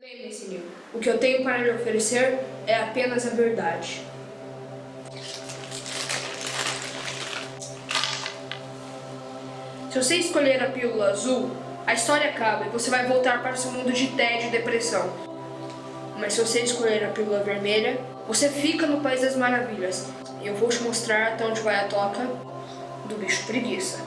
Lembre-se, o que eu tenho para lhe oferecer é apenas a verdade. Se você escolher a pílula azul, a história acaba e você vai voltar para o seu mundo de tédio e depressão. Mas se você escolher a pílula vermelha, você fica no País das Maravilhas. Eu vou te mostrar até onde vai a toca do bicho preguiça.